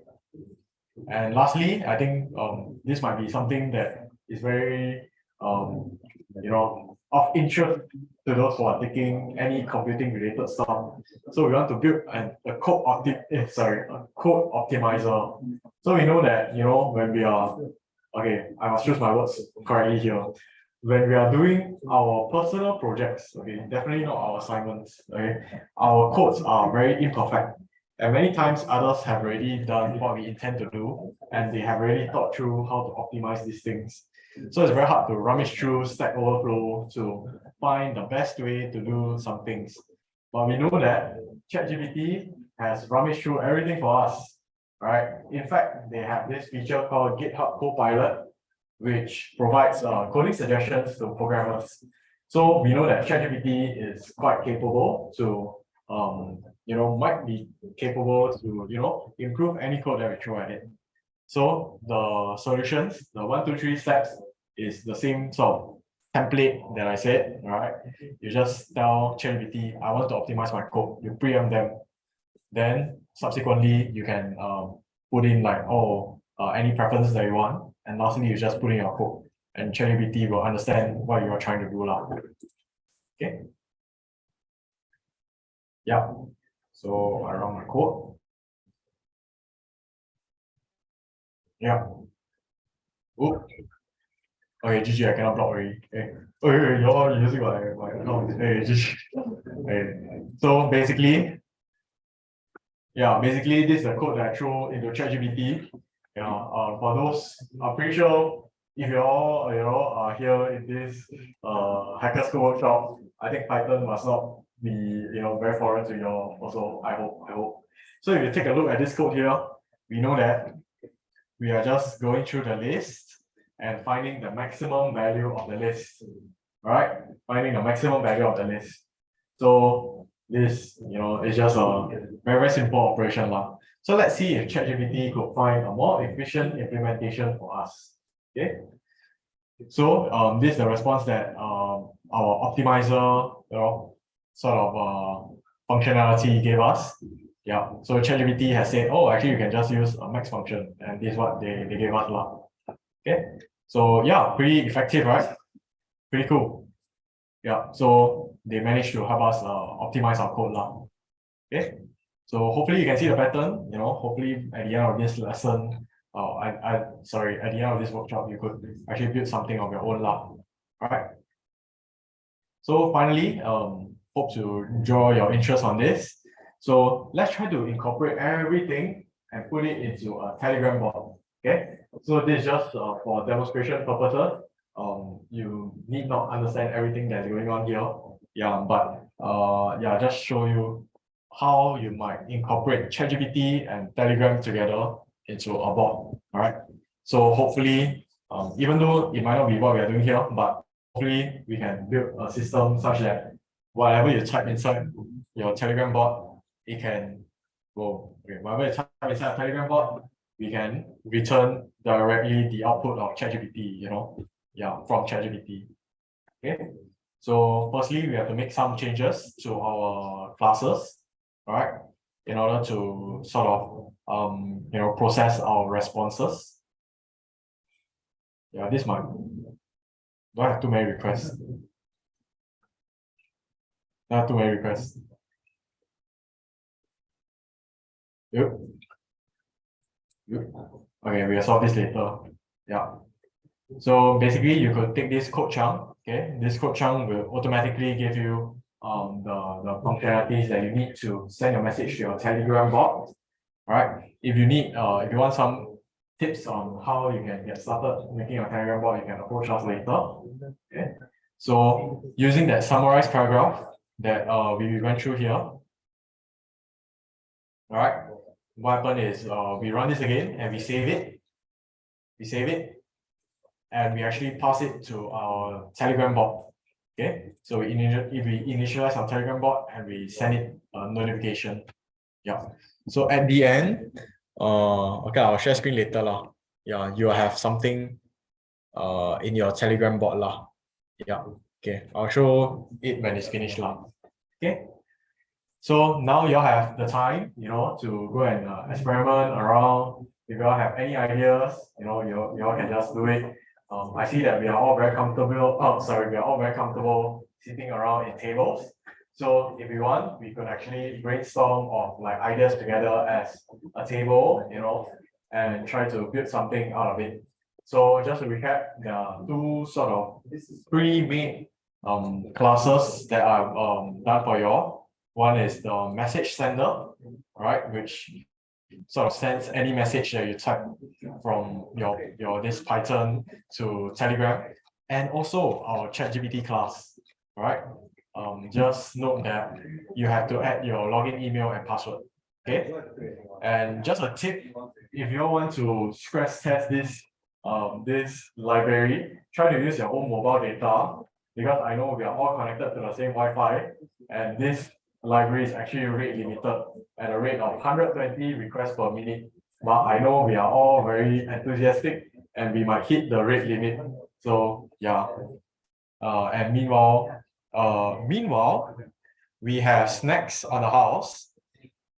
And lastly, I think um this might be something that is very um you know of interest to those who are taking any computing related stuff. So we want to build an a code opti eh, sorry, a code optimizer. So we know that you know when we are okay, I must choose my words correctly here. When we are doing our personal projects, okay, definitely not our assignments, okay, our codes are very imperfect. And many times others have already done what we intend to do, and they have already thought through how to optimize these things. So it's very hard to rummage through Stack Overflow to find the best way to do some things. But we know that ChatGPT has rummaged through everything for us, right? In fact, they have this feature called GitHub Copilot, which provides uh, coding suggestions to programmers. So we know that ChatGPT is quite capable to um, you know, might be capable to, you know, improve any code that we throw at it. So the solutions, the one, two, three steps is the same sort of template that I said, right? You just tell ChatGPT, I want to optimize my code, you preempt them. Then subsequently, you can um, put in like, oh, uh, any preferences that you want. And lastly, you just put in your code and ChatGPT will understand what you are trying to do. Lah. Okay. Yeah. So I run my code. Yeah. Oh. Okay, GG, I cannot block already. Okay. Okay, okay, you're using my, my account. Hey, GG. Okay. So basically, yeah, basically this is the code that I throw into ChatGPT. Yeah, uh, for those, I'm pretty sure if you all, you know, are here in this uh hacker school workshop, I think Python must not be, you know, very foreign to you all also, I hope, I hope. So if you take a look at this code here, we know that we are just going through the list and finding the maximum value of the list. Right? Finding the maximum value of the list. So this, you know, is just a very, very simple operation. lah. So let's see if ChatGPT could find a more efficient implementation for us. Okay. So um, this is the response that um, our optimizer, you know, sort of uh, functionality gave us. Yeah, so ChatGPT has said, oh, actually you can just use a max function and this is what they, they gave us. lah. Okay, so yeah, pretty effective, right? Pretty cool. Yeah, so they managed to help us uh, optimize our code. lah. Okay, so hopefully you can see the pattern, you know, hopefully at the end of this lesson, uh, I, I, sorry, at the end of this workshop, you could actually build something of your own lah. Alright. So finally, um, hope to draw your interest on this. So let's try to incorporate everything and put it into a Telegram bot. Okay, so this is just uh, for demonstration purposes. Um, you need not understand everything that's going on here. Yeah, but uh, yeah, just show you how you might incorporate ChatGPT and Telegram together into a bot. All right. So hopefully, um, even though it might not be what we are doing here, but hopefully we can build a system such that whatever you type inside your Telegram bot, it can go. Okay, whatever you type inside a Telegram bot, we can return directly the output of ChatGPT, you know, yeah, from ChatGPT. Okay. So firstly, we have to make some changes to our classes, all right, in order to sort of um, you know, process our responses. Yeah, this might. Do I have too many requests? Have too many requests. Yep. Yep. Okay, we'll solve this later. Yeah. So basically, you could take this code chunk, okay? This code chunk will automatically give you um the, the functionalities that you need to send your message to your Telegram bot. Alright, if you need, uh, if you want some tips on how you can get started making a Telegram bot, you can approach us later. Okay, so using that summarized paragraph that uh we went through here. Alright, what happened is uh we run this again and we save it. We save it. And we actually pass it to our Telegram bot. Okay, so we initial we initialize our Telegram bot and we send it a notification. Yeah. So at the end, uh, okay, I'll share screen later lah. Yeah, you will have something uh in your Telegram bot lah. Yeah, okay, I'll show it when it's finished lah. Okay. So now you all have the time, you know, to go and uh, experiment around. If you all have any ideas, you know, you, you all can just do it. Um, I see that we are all very comfortable. Oh, sorry, we are all very comfortable sitting around in tables. So if we want, we could actually brainstorm of like ideas together as a table, you know, and try to build something out of it. So just to recap, there are two sort of pre-made um classes that I've um done for you all. One is the message sender, right, which sort of sends any message that you type from your your this Python to Telegram, and also our ChatGPT class, right? um, just note that you have to add your login email and password. Okay. And just a tip, if you want to stress test this um, this library, try to use your own mobile data because I know we are all connected to the same Wi-Fi and this library is actually rate limited at a rate of 120 requests per minute. But I know we are all very enthusiastic and we might hit the rate limit. So yeah. Uh, and meanwhile, uh, meanwhile, we have snacks on the house.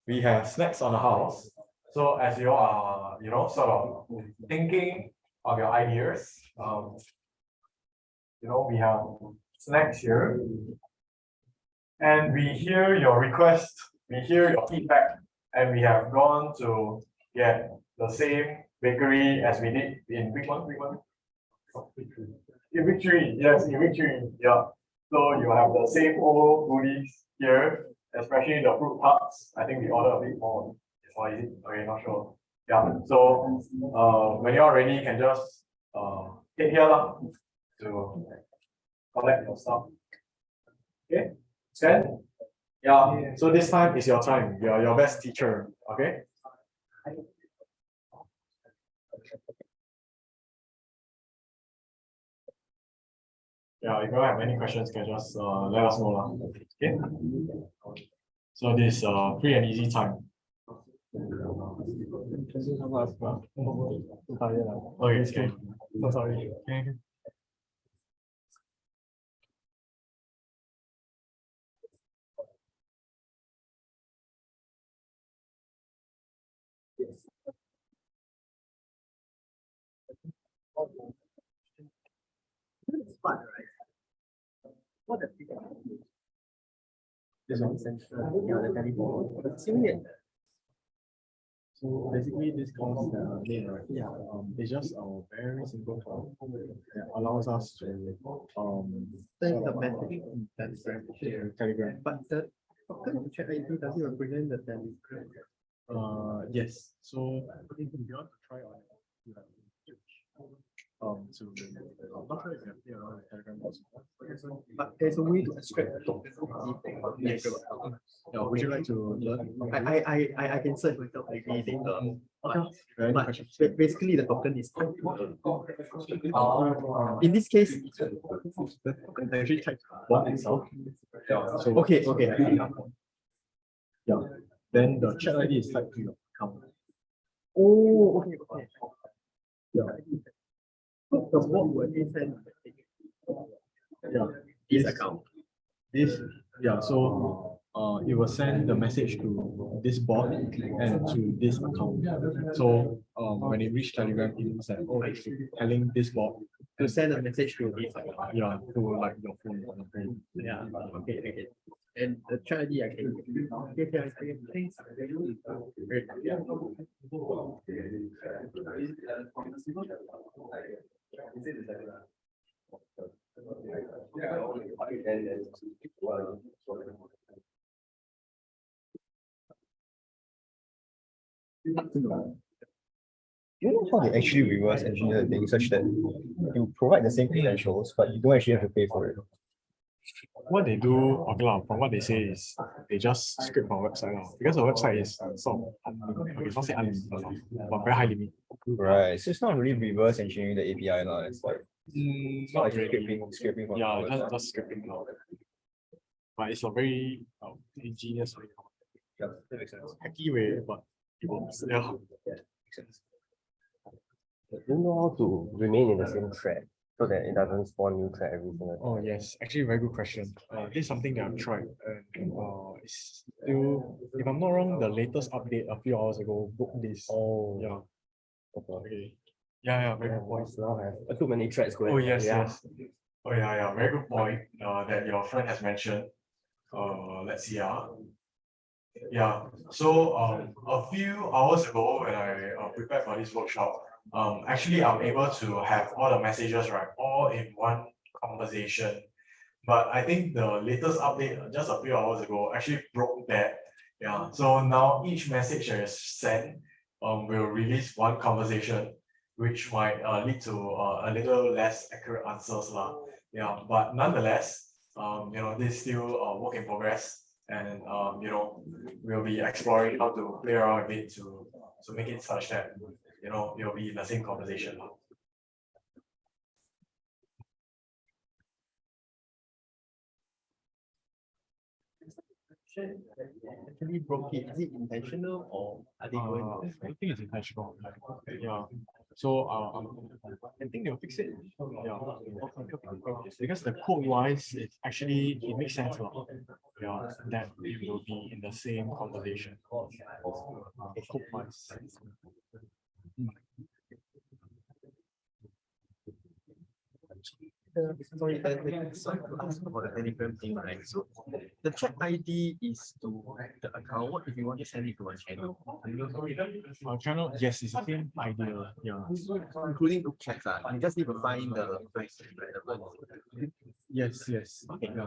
We have snacks on the house. So as you are, you know, sort of thinking of your ideas, um, you know, we have snacks here. And we hear your request, we hear your feedback, and we have gone to get the same bakery as we did in week one, week one. In three, yes, in three, yeah. So you have the same old goodies here, especially the fruit tarts. I think we order a bit more. Or is it? Okay, not sure. Yeah, so uh, when you're ready, you can just uh, head here lah to collect your stuff. Okay, Stand. Yeah, so this time is your time. You're your best teacher, okay? Yeah, if you have any questions, can just uh let us know. Okay? So this uh free and easy time. <laughs> Okay, okay. So sorry. Okay. This one central, yeah, the telephone, but similar. So basically, this comes the right? Yeah, um, it's just a very simple form that allows us to, um. Send the message in Telegram. Telegram. But the token check ID does it represent the Telegram? Uh, yes, so if you want to try on. So, I'm not sure if you have played around with Telegram. But there's a way to extract the token Yes. Telegram. Yeah, would you like to learn? I, I, I, I, I can search myself maybe later. Okay. Any But basically the token is. Uh, In this case. the token is actually typed one itself. Yeah, so. Okay, okay. Yeah, then the chat ID is typed to your account. Oh, okay, okay. Yeah. So The bot will then send the. Yeah. This account. This, yeah, so uh, it will send the message to this bot and to this account. So um, when it reach Telegram, it will say, oh, it's telling this bot, To send a message to this account. yeah, to like your phone. or. Yeah, okay, okay. And the chat ID I can. Do you know how they actually reverse engineer the thing such that you provide the same credentials, but you don't actually have to pay for it? What they do, okay, lah, from what they say is they just script our website lah, because our website is sort of, unlimited. okay, it's not say unlimited, lah, but very high limit. Right, so it's not really reverse engineering the API lah, it's like, Mm, it's not like scraping, scraping from. Yeah, our just, just scripting now. But it's a very um, ingenious way, Yeah, that makes sense. hacky way, but it works, yeah. Makes sense. Do you know how to remain in the same thread so that it doesn't spawn new thread every single time? Oh, yes, actually very good question. Uh, this is something that I've tried and uh, it's still, if I'm not wrong, the latest update a few hours ago broke this. Oh, Yeah, okay. Yeah, yeah, very Yeah, good point. now have uh, too many threads going. Oh, yes, yeah. yes. Oh, yeah, yeah, very good point, uh, that your friend has mentioned. Uh, let's see, ah. Yeah, so, um, a few hours ago, when I uh, prepared for this workshop, um, actually, I'm able to have all the messages, right, all in one conversation. But I think the latest update, uh, just a few hours ago, actually broke that. Yeah, so now each message that is sent, um, will release one conversation which might uh, lead to uh, a little less accurate answers lah. Yeah, but nonetheless, um, you know, this is still a work in progress. And um, you know, we'll be exploring how to play around with it to to make it such that, you know, you'll be in the same conversation. lah. Actually broke it. Is it intentional or are they going? Uh, I think it's intentional. Yeah. So uh, um, I think they'll fix it. Yeah. Because the code wise, it actually, it makes sense. lah. Yeah, that it will be in the same conversation. Uh, Code wise. Uh, Sorry, uh, uh, the right? So the chat ID is to the account. What if you want to send it to a channel? Our channel, yes, it's the same idea. Yeah. Including the chats, ah, you just need to find the. the- Yes, yes. Okay, Yeah.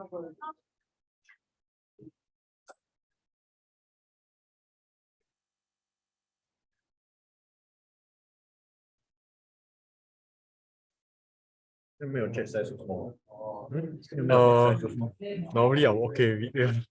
okay. 没有 check size 什么？ Uh, normally I'm okay with it.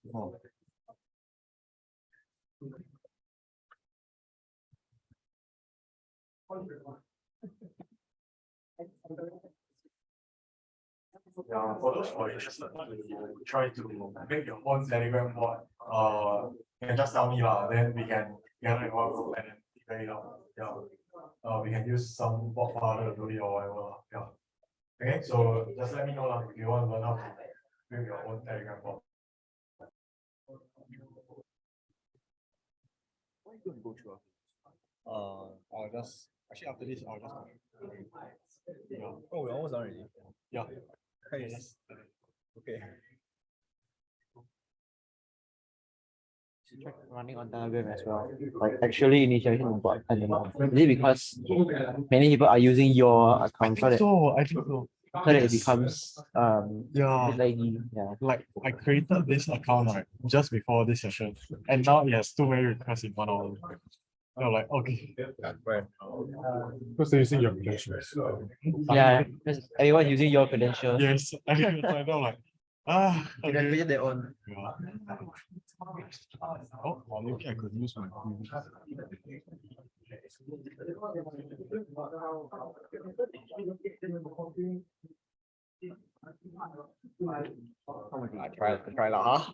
Yeah, for those who are interested to try to make your own Telegram bot, uh, you can just tell me lah, then we can gather in one group and then figure it out, yeah. Uh, we can use some bot file to do it or whatever, yeah. Okay, so just let me know lah, if you want to learn how to make your own Telegram bot. What you gonna go through? Uh, I'll just, actually after this, I'll just. Yeah, Oh, we're almost done already. yeah. Nice. Okay. check running on Telegram as well. Like actually initiation bot, I don't know. Is it because many people are using your account so that, so So, I think so. So that it becomes um Yeah. a laggy, yeah. like I created this account right just before this session, and now it has too many requests in one hour. So like, okay. Right. Because they're using your credentials. Yeah, because everyone using your credentials. Yes, I think I know like, ah. They can okay. create their own. Yeah. Oh, well, maybe I could use my. previous- I try, I try lah, huh?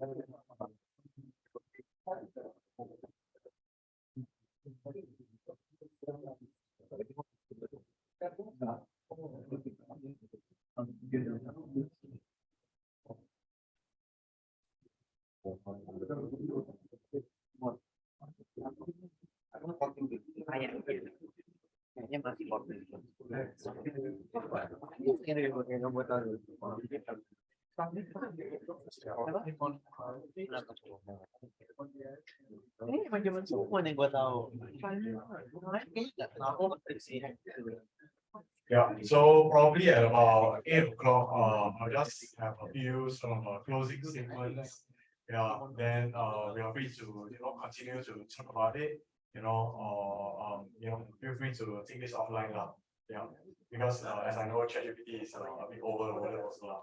Ini zaman semua yang gua tahu. Yeah, so probably at about eight o'clock, uh, I'll just have a few sort of uh, closing statements. Yeah, then uh, we are free to, you know, continue to talk about it, you know, or um, you know, feel free to take this offline lah. Yeah, because uh, as I know, ChatGPT is uh, a bit overloaded also lah.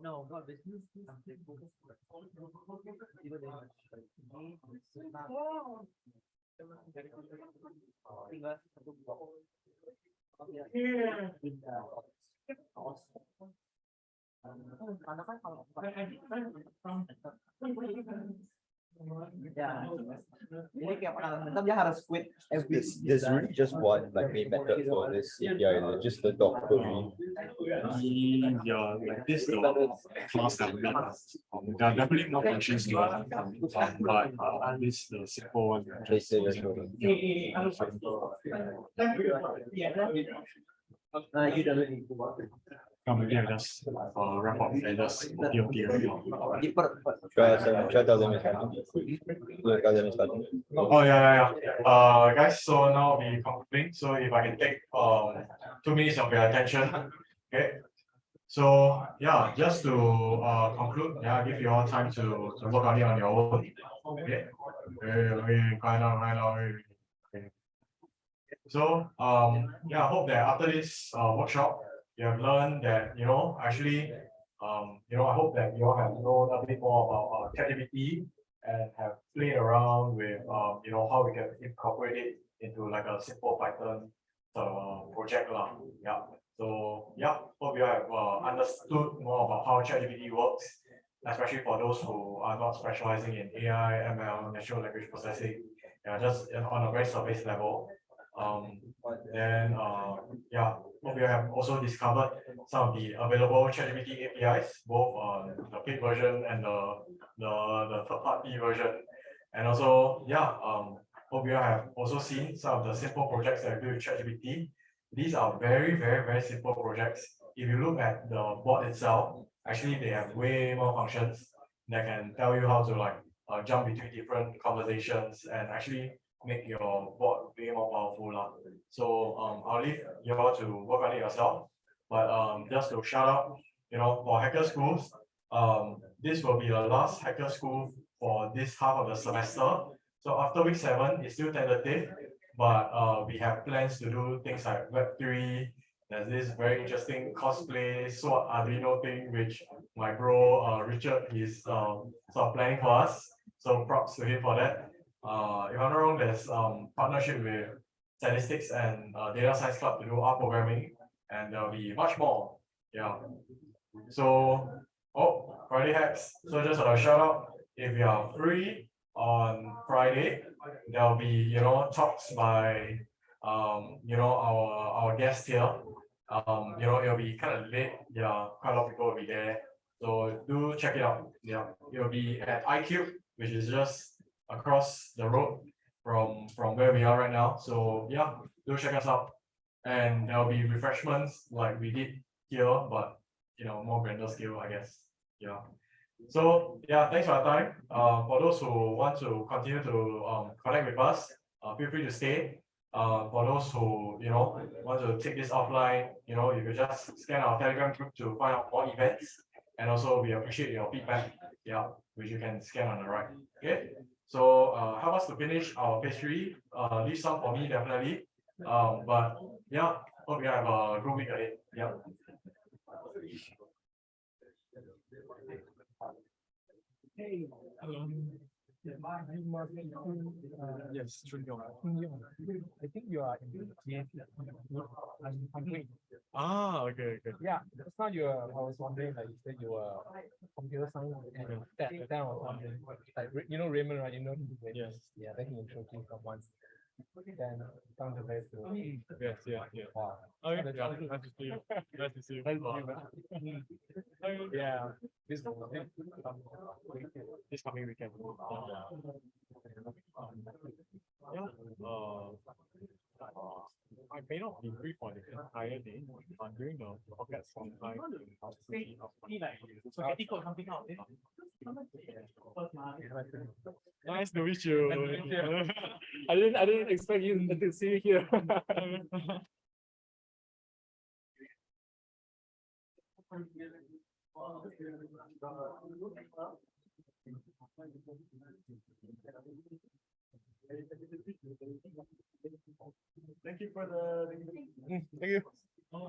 no, not business. Even dia harus quit There's, there's really just one like main method for this it? just the query. Yeah, like this, the class that we have, there are definitely more functions to but uh, this the simple one. Go. Nah, you don't need. Come I just uh wrap up and just OT OT already. Di per, per- Should I, should I tell them it's starting? Should I tell them it's starting? Oh, yeah, yeah, yeah. Uh, guys, so now we concluding, so if I can take um two minutes of your attention, <laughs> okay? So, yeah, just to uh conclude, yeah, give you all time to to work on it on your own. Okay. So, um, yeah, I hope that after this uh workshop, you have learned that, you know, actually, um, you know, I hope that you all have known a bit more about uh ChatGPT and have played around with, um, you know, how we can incorporate it into like a simple Python uh, project lah. Yeah, so, yeah, hope you have uh, understood more about how ChatGPT works, especially for those who are not specializing in AI, ML, natural language processing. Yeah, just on a very surface level. Um, then, uh, yeah, hope you have also discovered some of the available ChatGPT APIs, both on the paid version and the the the third party version. And also, yeah, um, hope you have also seen some of the simple projects that I do with ChatGPT. These are very, very, very simple projects. If you look at the bot itself, actually they have way more functions that can tell you how to like uh, jump between different conversations and actually make your bot way more powerful. lah. So um, I'll leave you all to work on it yourself. But um, just to shout out, you know, for hacker schools, um, this will be the last hacker school for this half of the semester. So after week seven, it's still tentative, but uh, we have plans to do things like web three. There's this very interesting cosplay SWOT Arduino thing, which my bro uh, Richard is um sort of planning for us. So props to him for that. Uh, if I'm not wrong, there's um partnership with statistics and uh, data science club to do R programming, and there'll be much more. Yeah. So, oh, Friday hacks. So just a shout out, if you are free on Friday, there'll be, you know, talks by, um, you know, our, our guest here. Um, you know, it'll be kind of late. Yeah, quite a lot of people will be there. So do check it out. Yeah, it'll be at iCube, which is just across the road from, from where we are right now. So yeah, do check us out. And there'll be refreshments like we did here, but you know, more grander scale, I guess. Yeah. So yeah, thanks for your time. Uh, for those who want to continue to um connect with us, uh, feel free to stay. Uh, for those who, you know, want to take this offline, you know, you can just scan our Telegram group to find out more events. And also we appreciate your feedback, yeah, which you can scan on the right. Okay. So uh help us to finish our pastry. Uh leave some for me definitely. Um, but yeah, hope you have a good week ahead. Yeah. Hey, um, uh, Yes. I think you are in the I'm, doing. Ah, okay, okay. Yeah, just now you were, I was wondering, like, you said you were computer science and that, that I was wondering, like, you know Raymond, right? You know him? Yes. Yeah, then he introduced me once. Then found the very. Yes, yeah, yeah. Nice to see you. Nice to see you. Nice to see you, Yeah, this, this, coming weekend. Yeah, uh, I may not be free for the entire day, but during the pocket sometime. I'll see spaghetti code something out. Nice to meet you. Nice to meet you. I didn't, I didn't expect you to see you here. <laughs> <laughs> Thank you for the. Thank you. Oh,